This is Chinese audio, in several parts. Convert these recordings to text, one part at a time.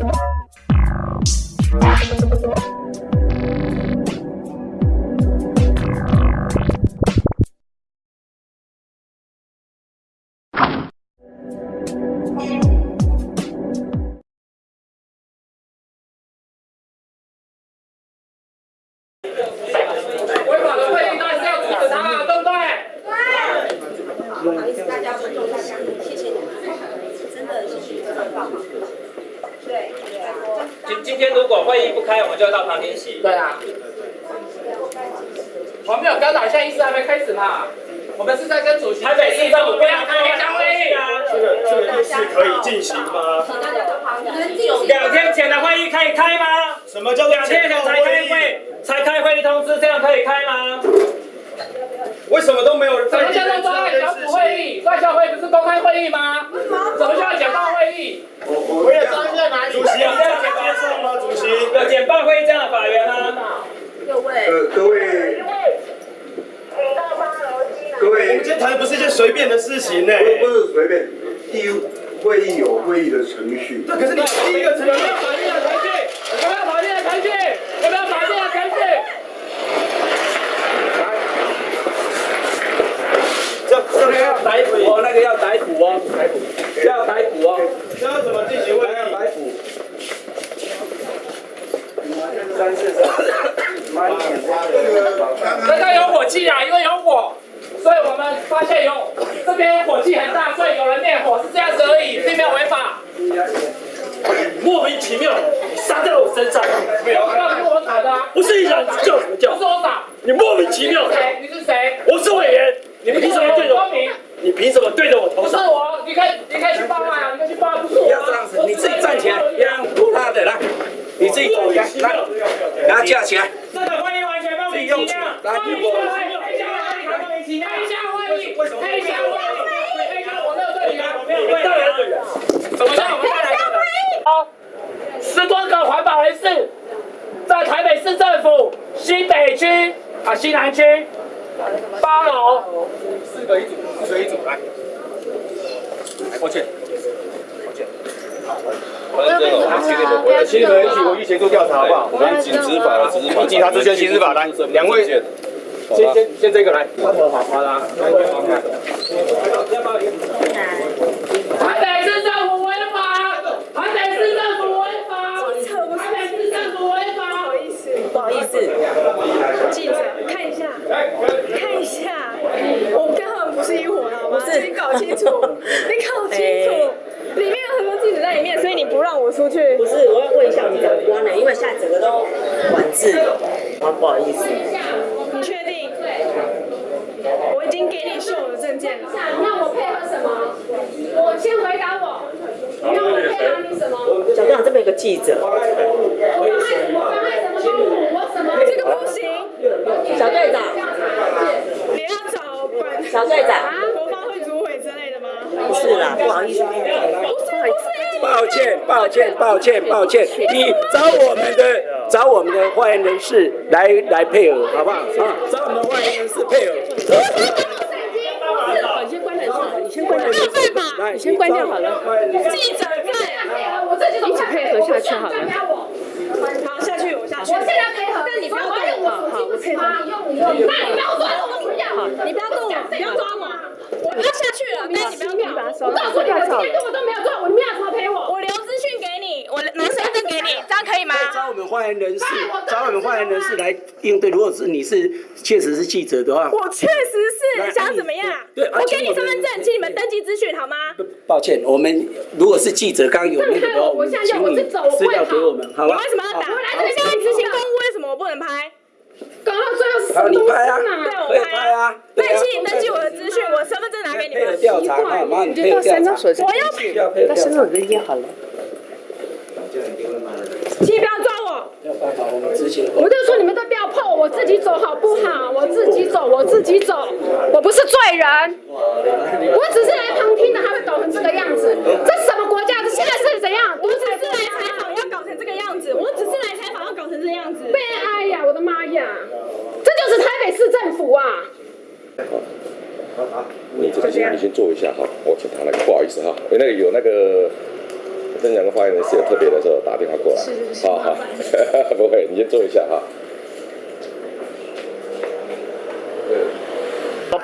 违会议不开，我们就要到旁边席。对啊。我们没有高导，现在议事还没开始嘛。我们是在跟主席。台北市政府不要开黑箱会议。这个这个议事可以进行吗？两天前的会议可以开吗？什么叫做两天前才开会，才开会议通知，这样可以开吗？为什么都没有人什么在叫做专案小组会议？专案小组会不是公开会议吗？什么叫简报会议？我也张在哪里？主席有这样简报上吗？主席要简报会议这样的法源吗？各位，呃，各位，各位我们位，今天谈的不是一件随便的事情呢。不不是随便，第一会议有会议的程序。那，可是你第一个程序有没有法定的程序？有没有法定的程序？有没有法定的程序？这这个要逮捕哦，那个要逮捕哦，逮捕，要逮捕哦。这要怎么进行会议？逮捕。刚刚有火气啊，因为有火，所以我们发现有这边火气很大，所以有人灭火，是这样子而已，并没有违法。莫名其妙杀在我身上，没有，那是我打的啊，不是一人叫什么叫不是？我打。你莫名其妙你是，谁？你是谁？我是委员，你凭什么对着我？你凭什么对着我头不是？我，你可以，你可以去报案啊，你可以去报案，不是我啊。不要这样子，你自己站起来，不要拖他的，来，你自己走起来，然后架起来，这个会议完全莫名其妙。莫名其妙。黑箱会议，黑箱会议，黑箱我没有对你啊，我没有你到底是人？什么叫我们再来。的？好，十多个环保人士在台北市政府西北区啊西南区八楼，四个一组，四个一组来。抱歉，新闻一起，我一起做调查好不好？我们请执法的执法，警察执行刑事法来两位先先先这个来，好啦，北市政府违法，台北市政府违法，台北市政府违法。不好意思，记者看一下，看一下，我跟他们不是一伙的好吗？你搞清楚，你搞清楚，里面有很多记者在里面，所以你不让我出去不。是，我要问一下我们长官呢，因为现在整个都管制，啊，不好意思，你确定？我已经给你秀我的证件了。那我配合什么？我先回答我，你让我配合你什么？小队长这边有个记者，我妨碍什么？妨碍什么公务？我什么？这个不行，小队长，你要找管小队长，啊国发会主委之类的吗？不是啦，不好意思，不是不是，抱歉，抱歉，抱歉，抱歉，你找我们的找我们的发言人士来来配合，好不好？啊，找我们的发言人士配合。你先关人数，你先关人数，对吧？来，你先关掉好了。记者在，我自己一起配合下去好了好下去，我下去。我现在配合。但你不要动我好好我配合？你用你用，那你不要抓我，我不要。你不要动我，不要抓我，我要下去了，但你不要动我。我告诉你，我今天如果都没有做，我你们要怎么赔我？我留资讯给你，我拿身份证给你，这样可以吗？找我们发言人士，找我们发言人士来应对。如果是你是确实是记者的话，我确实是想怎么样？对啊我给你身份证，请你们登记资讯好吗？抱歉，我们如果是记者，刚刚有那个的话，我们请你资料给我们，好吧？你为什么要打？我来这边执行公务，为什么我不能拍？搞到最后是什好，么东西你拍啊，嘛？拍拍啊，对啊。那请你登记我的资讯，我身份证拿给你配合们。调查你就到山上。我要需要配合调查。人就好了，请你不要抓我。没有办法，我们执行。我就说你们都不要碰我，我自己走好不好？我自己走，我自己走，我不是罪人，我只是来旁听的，还会搞成这个样子，这什么国家？这现在是怎样？我只是来采访，要搞成这个样子。我只是来采访，要搞成这个样子。悲哀呀！我的妈呀！这就是台北市政府啊！你这个先你先坐一下哈，我请他那个不好意思哈，那个有那个这两个发言人是有特别的时候打电话过来，好好，不会，你先坐一下哈。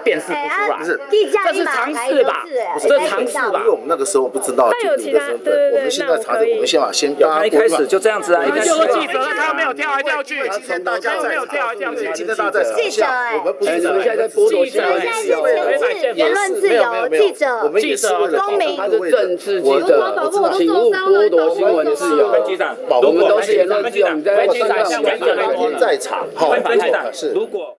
辨识不出来，不是。这是常识吧？这是常识吧因为？我们那个时候不知道但有其他身份，对对对我们现在查证，那我们先把先大家他一开始就这样子啊，一开始就说记者他没有跳来跳去，今天大家在没有跳来跳去，今天大家在场记者下，我们不哎，是现在在剥夺新闻记者自由，违反宪法言论自由，记者。我们也是为了公民。他是政治记我者请勿剥夺新闻自由。分局长，我们都是言论自由，你在分局长，在场，好，分局长，是。如果。